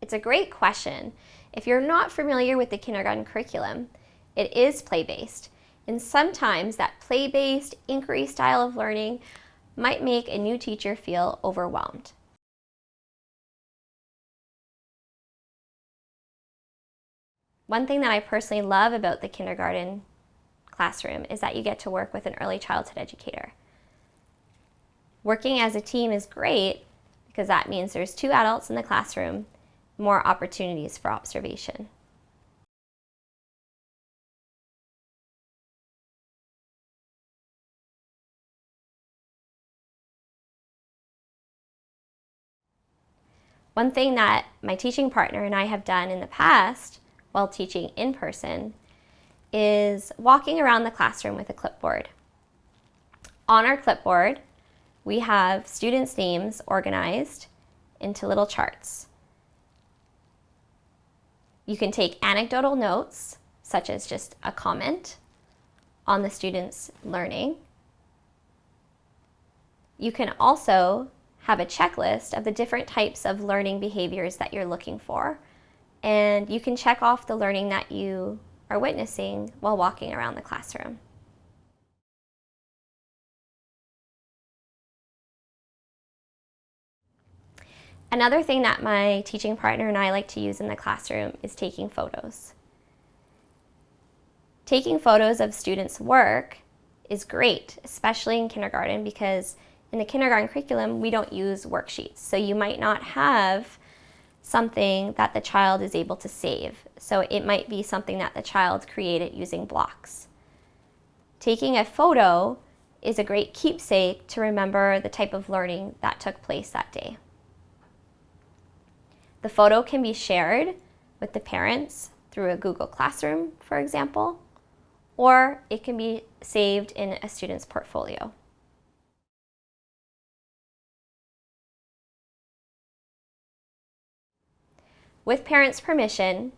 It's a great question. If you're not familiar with the kindergarten curriculum, it is play-based. And sometimes that play-based inquiry style of learning might make a new teacher feel overwhelmed. One thing that I personally love about the kindergarten classroom is that you get to work with an early childhood educator. Working as a team is great because that means there's two adults in the classroom, more opportunities for observation. One thing that my teaching partner and I have done in the past while teaching in person is walking around the classroom with a clipboard. On our clipboard, we have students' names organized into little charts. You can take anecdotal notes, such as just a comment on the student's learning. You can also have a checklist of the different types of learning behaviors that you're looking for. And you can check off the learning that you are witnessing while walking around the classroom. Another thing that my teaching partner and I like to use in the classroom is taking photos. Taking photos of students' work is great, especially in kindergarten because in the kindergarten curriculum, we don't use worksheets. So you might not have something that the child is able to save. So it might be something that the child created using blocks. Taking a photo is a great keepsake to remember the type of learning that took place that day. The photo can be shared with the parents through a Google Classroom, for example, or it can be saved in a student's portfolio. With parents' permission,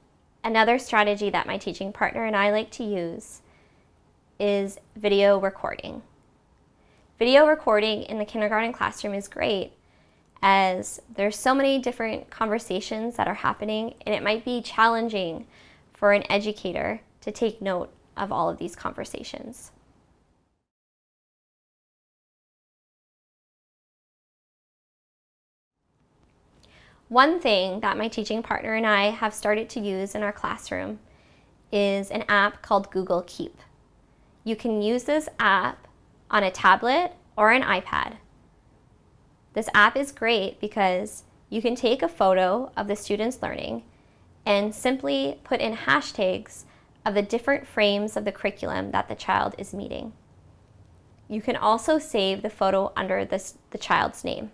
another strategy that my teaching partner and I like to use is video recording. Video recording in the kindergarten classroom is great as there's so many different conversations that are happening and it might be challenging for an educator to take note of all of these conversations. One thing that my teaching partner and I have started to use in our classroom is an app called Google Keep. You can use this app on a tablet or an iPad. This app is great because you can take a photo of the student's learning and simply put in hashtags of the different frames of the curriculum that the child is meeting. You can also save the photo under this, the child's name.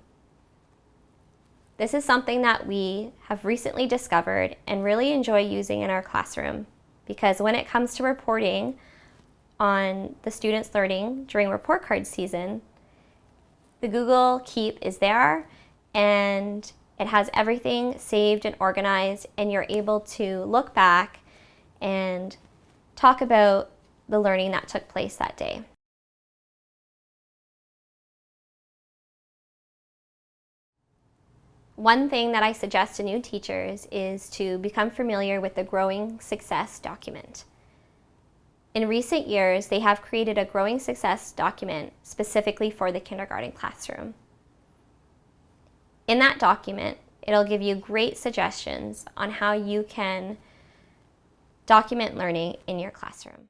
This is something that we have recently discovered and really enjoy using in our classroom because when it comes to reporting on the students' learning during report card season, the Google Keep is there and it has everything saved and organized and you're able to look back and talk about the learning that took place that day. One thing that I suggest to new teachers is to become familiar with the Growing Success document. In recent years, they have created a Growing Success document specifically for the kindergarten classroom. In that document, it'll give you great suggestions on how you can document learning in your classroom.